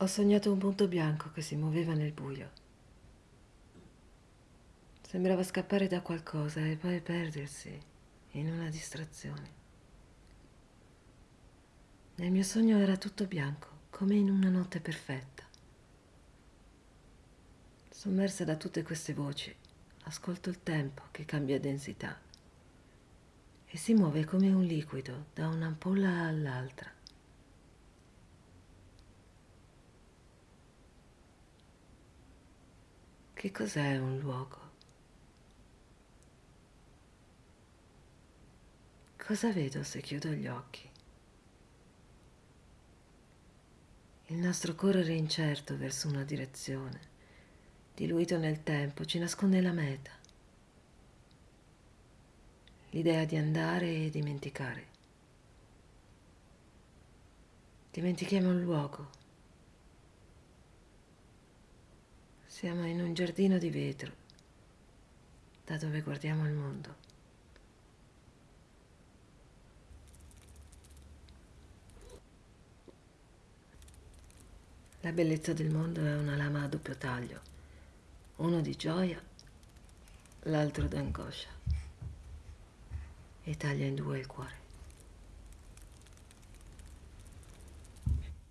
Ho sognato un punto bianco che si muoveva nel buio. Sembrava scappare da qualcosa e poi perdersi in una distrazione. Nel mio sogno era tutto bianco, come in una notte perfetta. Sommersa da tutte queste voci, ascolto il tempo che cambia densità e si muove come un liquido da un'ampolla all'altra. Che cos'è un luogo? Cosa vedo se chiudo gli occhi? Il nostro correre incerto verso una direzione, diluito nel tempo, ci nasconde la meta. L'idea di andare e dimenticare. Dimentichiamo il luogo Siamo in un giardino di vetro, da dove guardiamo il mondo. La bellezza del mondo è una lama a doppio taglio, uno di gioia, l'altro d'angoscia, e taglia in due il cuore.